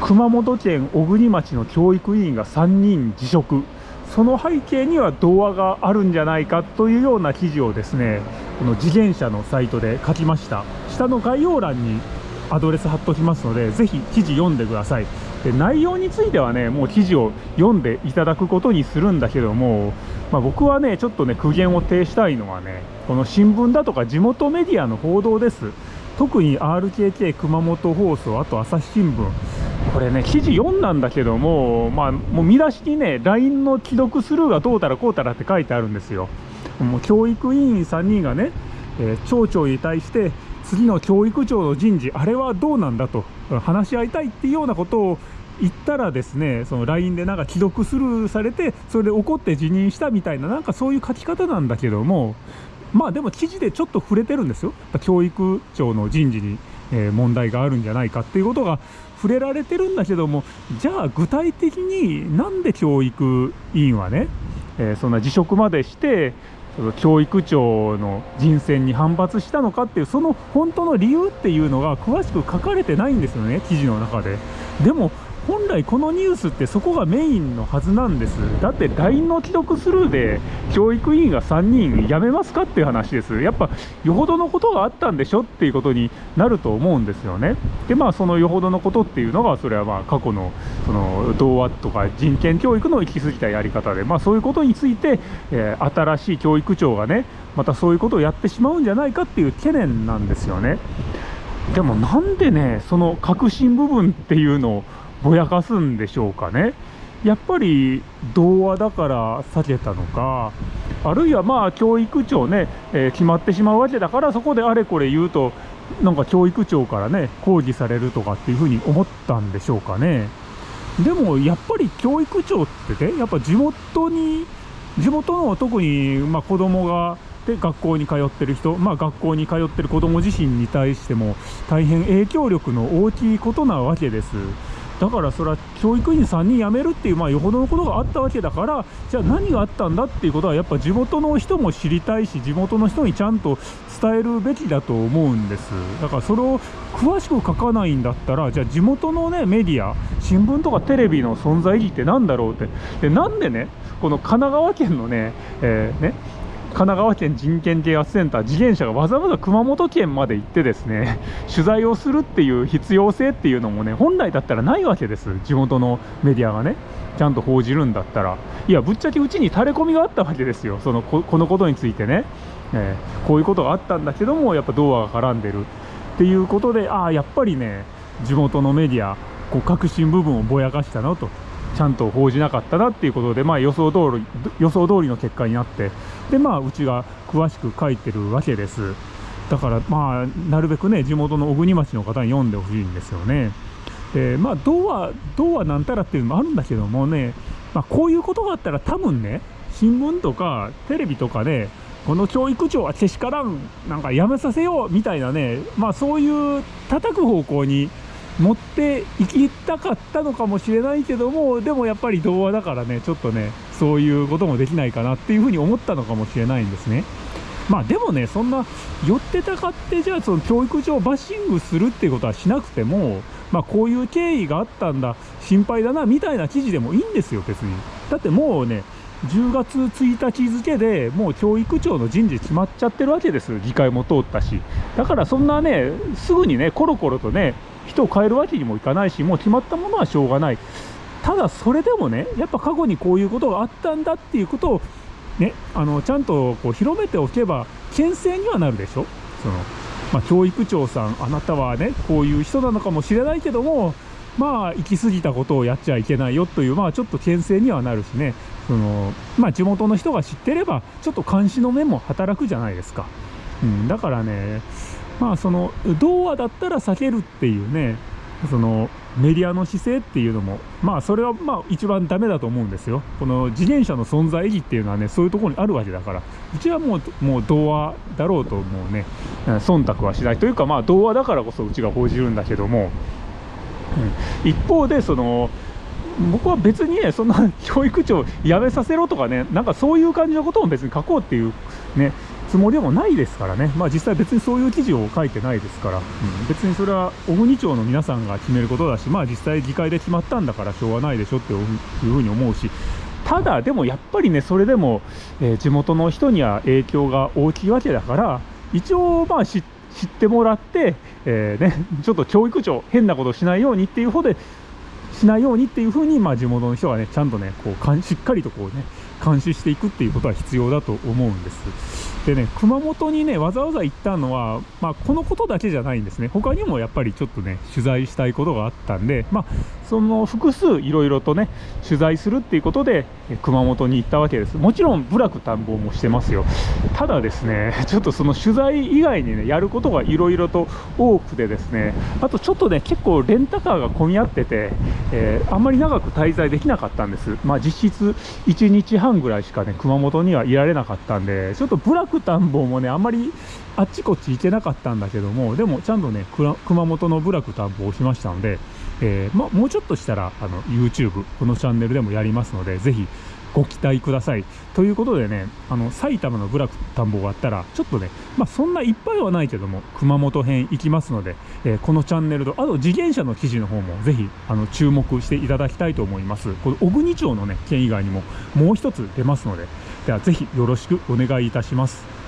熊本県小国町の教育委員が3人辞職。その背景には童話があるんじゃないかというような記事をですねこの次元社のサイトで書きました。下の概要欄にアドレス貼っときますのでぜひ記事読んでください。で内容についてはねもう記事を読んでいただくことにするんだけども、まあ、僕はねちょっとね苦言を呈したいのはねこの新聞だとか地元メディアの報道です。特に RKK 熊本放送あと朝日新聞。これね記事読んだんだけどもまあもう見出しにね LINE の既読スルーがどうたらこうたらって書いてあるんですよ。もう教育委員3人がね、えー、町長に対して次の教育長の人事あれはどうなんだと話し合いたいっていうようなことを言ったらですねその LINE でなんか既読スルーされてそれで怒って辞任したみたいななんかそういう書き方なんだけどもまあでも記事でちょっと触れてるんですよ。教育長の人事に、問題があるんじゃないかっていうことが触れられてるんだけどもじゃあ具体的になんで教育委員はね、えそんな辞職までして教育長の人選に反発したのかっていうその本当の理由っていうのが詳しく書かれてないんですよね記事の中で。でも本来このニュースってそこがメインのはずなんです。だって LINE の既読スルーで教育委員が3人辞めますかっていう話です。やっぱよほどのことがあったんでしょっていうことになると思うんですよね。でまあそのよほどのことっていうのがそれはまあ過去のその童話とか人権教育の行き過ぎたやり方でまあそういうことについて、えー、新しい教育長がねまたそういうことをやってしまうんじゃないかっていう懸念なんですよね。でもなんでねその核心部分っていうのをぼやかすんでしょうかねやっぱり童話だから避けたのかあるいはまあ教育長ね、えー、決まってしまうわけだからそこであれこれ言うとなんか教育長からね抗議されるとかっていうふうに思ったんでしょうかねでもやっぱり教育長ってねやっぱ地元に地元の特にまあ子供がで学校に通ってる人、まあ、学校に通ってる子ども自身に対しても大変影響力の大きいことなわけです。だからそれは教育員3人辞めるっていう、まあ、よほどのことがあったわけだからじゃあ何があったんだっていうことはやっぱ地元の人も知りたいし地元の人にちゃんと伝えるべきだと思うんです。だからそれを詳しく書かないんだったらじゃあ地元のねメディア新聞とかテレビの存在意義って何だろうって。でなんでねこの神奈川県のね,、えーね神奈川県人権啓発センター次元者がわざわざ熊本県まで行ってですね取材をするっていう必要性っていうのもね本来だったらないわけです。地元のメディアがねちゃんと報じるんだったら。いやぶっちゃけうちに垂れ込みがあったわけですよ。そのこのことについてね、えー、こういうことがあったんだけどもやっぱ童話が絡んでるっていうことでああやっぱりね地元のメディアこう革新部分をぼやかしたのとちゃんと報じなかったなっていうことで、まあ、予想通り予想通りの結果になってで、まあ、うちが詳しく書いてるわけです。だからまあなるべくね地元の小国町の方に読んでほしいんですよね。でまあどうはどうはなんたらっていうのもあるんだけどもね、まあ、こういうことがあったら多分ね新聞とかテレビとかでこの教育長はけしからんなんかやめさせようみたいなねまあそういう叩く方向に持っていきたかったのかもしれないけどもでもやっぱり童話だからねちょっとねそういうこともできないかなっていうふうに思ったのかもしれないんですね。まあでもねそんな寄ってたかってじゃあその教育上バッシングするっていうことはしなくてもまあこういう経緯があったんだ心配だなみたいな記事でもいいんですよ別に。だってもうね10月1日付でもう教育長の人事決まっちゃってるわけです議会も通ったし。だからそんなねすぐにねコロコロとね人を変えるわけにもいかないしもう決まったものはしょうがない。ただそれでもねやっぱ過去にこういうことがあったんだっていうことをねあのちゃんとこう広めておけば牽制にはなるでしょ。その、まあ、教育長さんあなたはねこういう人なのかもしれないけどもまあ行き過ぎたことをやっちゃいけないよというまあちょっと牽制にはなるしね。そのまあ地元の人が知ってればちょっと監視の目も働くじゃないですか、うん、だからねまあその童話だったら避けるっていうねそのメディアの姿勢っていうのもまあそれはまあ一番ダメだと思うんですよ。この自転車の存在意義っていうのはねそういうところにあるわけだから。うちはもうもう童話だろうともうね忖度はしないというかまあ童話だからこそうちが報じるんだけども、うん、一方でその僕は別にねそんな教育長辞めさせろとかねなんかそういう感じのことも別に書こうっていうねつもりでもないですからね、まあ、実際別にそういう記事を書いてないですから、うん、別にそれは小国町の皆さんが決めることだし、まあ、実際議会で決まったんだからしょうがないでしょっていうふうに思うし。ただでもやっぱりねそれでも、えー、地元の人には影響が大きいわけだから一応まあ知ってもらって、えー、ね、ちょっと教育長変なことしないようにっていう方でしないようにっていうふうに、まあ、地元の人はねちゃんとねこうしっかりとこうね監視していくっていうことは必要だと思うんです。でね熊本にねわざわざ行ったのは、まあ、このことだけじゃないんですね。他にもやっぱりちょっとね取材したいことがあったんで、まあ、その複数いろいろとね取材するっていうことで熊本に行ったわけです。もちろん部落探訪もしてますよ。ただですねちょっとその取材以外にねやることがいろいろと多くてですねあとちょっとね結構レンタカーが混み合ってて、えー、あんまり長く滞在できなかったんです。まあ実質1日半ぐらいしかね熊本にはいられなかったんでちょっと部落田んぼもねあんまりあっちこっち行けなかったんだけどもでもちゃんとね熊本の部落探訪をしましたので、えー、ま、もうちょっとしたらあの YouTube このチャンネルでもやりますのでぜひご期待ください。ということでねあの埼玉の部落田んぼがあったらちょっとねまあそんないっぱいはないけども熊本編行きますので、えー、このチャンネルとあと自転車の記事の方もぜひあの注目していただきたいと思います。この小国町のね県以外にももう一つ出ますのでではぜひよろしくお願いいたします。